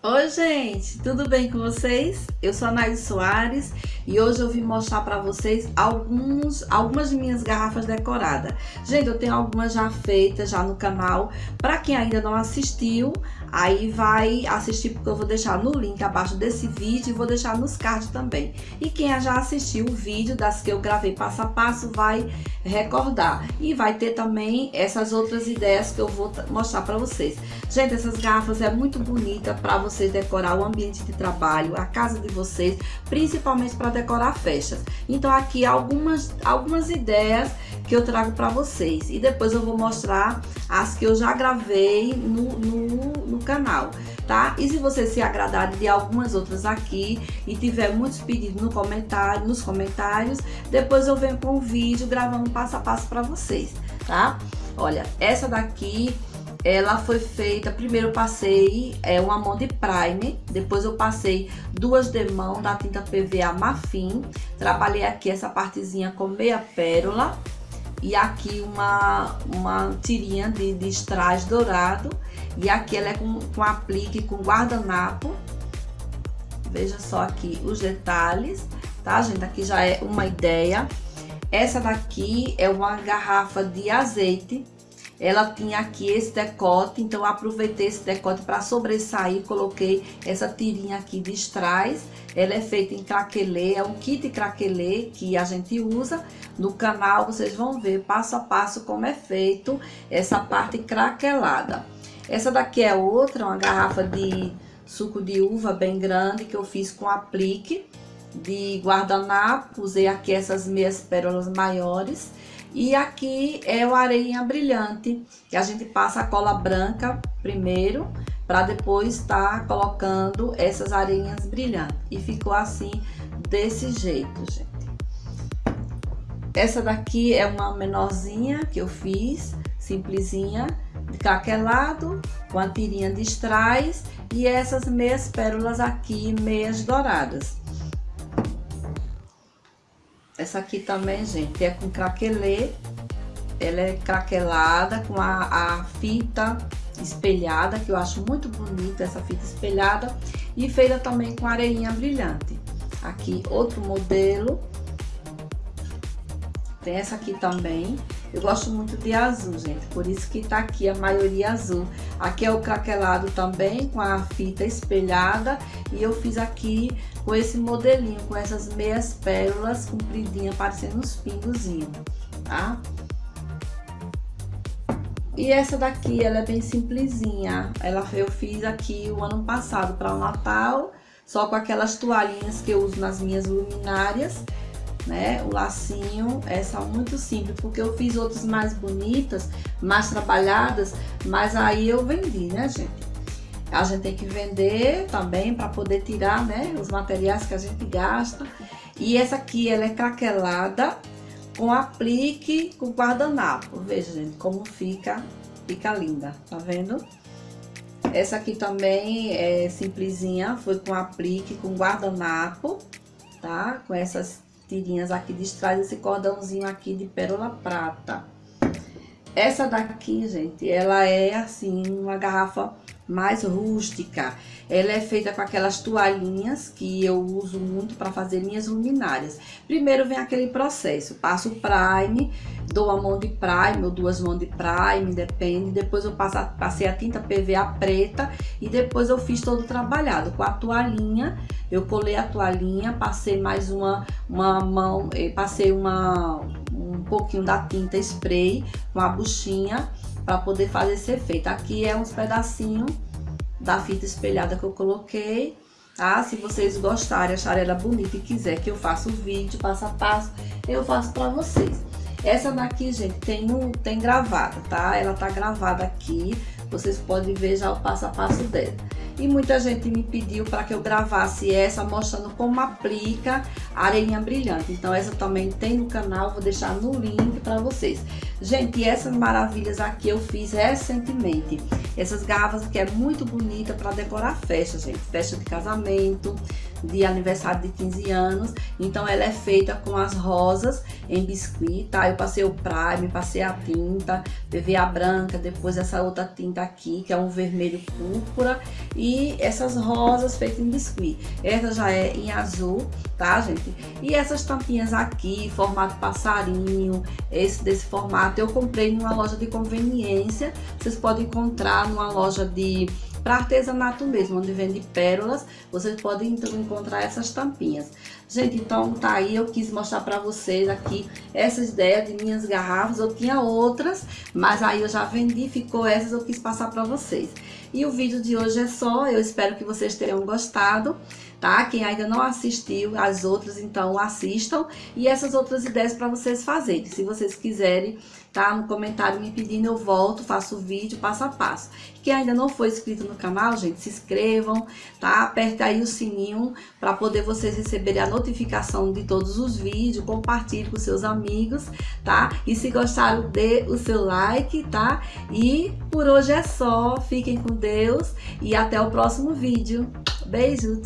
Oi gente, tudo bem com vocês? Eu sou a Naís Soares e hoje eu vim mostrar para vocês alguns, algumas de minhas garrafas decoradas. Gente, eu tenho algumas já feitas já no canal, para quem ainda não assistiu, aí vai assistir porque eu vou deixar no link abaixo desse vídeo e vou deixar nos cards também. E quem já assistiu o vídeo das que eu gravei passo a passo vai recordar. E vai ter também essas outras ideias que eu vou mostrar para vocês. Gente, essas garrafas é muito bonita para vocês decorar o ambiente de trabalho, a casa de vocês, principalmente para decorar festas. Então aqui algumas, algumas ideias que eu trago para vocês e depois eu vou mostrar as que eu já gravei no, no canal, tá? E se você se agradar de algumas outras aqui e tiver muitos pedidos no comentário, nos comentários, depois eu venho com o vídeo gravando passo a passo para vocês, tá? Olha, essa daqui ela foi feita, primeiro eu passei é, uma mão de prime, depois eu passei duas demão da tinta PVA Mafim, trabalhei aqui essa partezinha com meia pérola e aqui uma, uma tirinha de, de strass dourado e aqui ela é com, com aplique com guardanapo, veja só aqui os detalhes, tá gente? Aqui já é uma ideia. Essa daqui é uma garrafa de azeite ela tinha aqui esse decote, então aproveitei esse decote para sobressair, coloquei essa tirinha aqui de strass. Ela é feita em craquelê, é um kit craquelê que a gente usa. No canal vocês vão ver passo a passo como é feito essa parte craquelada. Essa daqui é outra, uma garrafa de suco de uva bem grande que eu fiz com aplique de guardanapo. Usei aqui essas meias pérolas maiores e aqui é o areinha brilhante, que a gente passa a cola branca primeiro, para depois estar tá colocando essas areinhas brilhantes. E ficou assim, desse jeito, gente. Essa daqui é uma menorzinha que eu fiz, simplesinha, de craquelado, com a tirinha de strass e essas meias pérolas aqui, meias douradas. Essa aqui também, gente, é com craquelê. Ela é craquelada com a, a fita espelhada, que eu acho muito bonita essa fita espelhada. E feita também com areinha brilhante. Aqui outro modelo. Tem essa aqui também. Eu gosto muito de azul, gente, por isso que tá aqui a maioria azul. Aqui é o craquelado também, com a fita espelhada. E eu fiz aqui com esse modelinho, com essas meias pérolas compridinhas, parecendo uns pingozinhos, tá? E essa daqui, ela é bem simplesinha. Ela, eu fiz aqui o ano passado para o Natal, só com aquelas toalhinhas que eu uso nas minhas luminárias né? O lacinho, essa muito simples, porque eu fiz outras mais bonitas, mais trabalhadas, mas aí eu vendi, né, gente? A gente tem que vender também para poder tirar, né, os materiais que a gente gasta. E essa aqui, ela é craquelada com aplique com guardanapo. Veja, gente, como fica, fica linda, tá vendo? Essa aqui também é simplesinha, foi com aplique com guardanapo, tá? Com essas tirinhas aqui de trás, esse cordãozinho aqui de pérola prata. Essa daqui, gente, ela é assim, uma garrafa mais rústica. Ela é feita com aquelas toalhinhas que eu uso muito para fazer minhas luminárias. Primeiro vem aquele processo, passo o prime, dou uma mão de prime ou duas mãos de prime, depende. Depois eu passo, passei a tinta PVA preta e depois eu fiz todo trabalhado. Com a toalhinha, eu colei a toalhinha, passei mais uma, uma mão, eh, passei uma, um pouquinho da tinta spray com a buchinha para poder fazer esse efeito. Aqui é uns pedacinhos da fita espelhada que eu coloquei, tá? Se vocês gostarem, acharem ela bonita e quiser que eu faça o vídeo passo a passo, eu faço para vocês. Essa daqui, gente, tem, um, tem gravada, tá? Ela tá gravada aqui, vocês podem ver já o passo a passo dela. E muita gente me pediu para que eu gravasse essa mostrando como aplica areinha brilhante. Então essa também tem no canal, vou deixar no link para vocês. Gente, essas maravilhas aqui eu fiz recentemente. Essas garrafas aqui é muito bonita para decorar festa, gente. Festa de casamento, de aniversário de 15 anos. Então ela é feita com as rosas em biscuit, tá? Eu passei o prime, passei a tinta, levei a branca, depois essa outra tinta aqui, que é um vermelho púrpura. E essas rosas feitas em biscuit. Essa já é em azul, tá, gente? E essas tampinhas aqui, formato passarinho, esse desse formato, eu comprei numa loja de conveniência. Vocês podem encontrar numa loja de para artesanato mesmo, onde vende pérolas, vocês podem então encontrar essas tampinhas. Gente, então tá aí, eu quis mostrar para vocês aqui essas ideias de minhas garrafas. Eu tinha outras, mas aí eu já vendi, ficou essas, eu quis passar para vocês. E o vídeo de hoje é só, eu espero que vocês tenham gostado, tá? Quem ainda não assistiu as outras, então assistam. E essas outras ideias para vocês fazerem. Se vocês quiserem tá? No comentário me pedindo, eu volto, faço o vídeo passo a passo. Quem ainda não foi inscrito no canal, gente, se inscrevam, tá? Aperta aí o sininho para poder vocês receberem a notificação de todos os vídeos, compartilhe com seus amigos, tá? E se gostaram, dê o seu like, tá? E por hoje é só, fiquem com Deus e até o próximo vídeo. Beijo!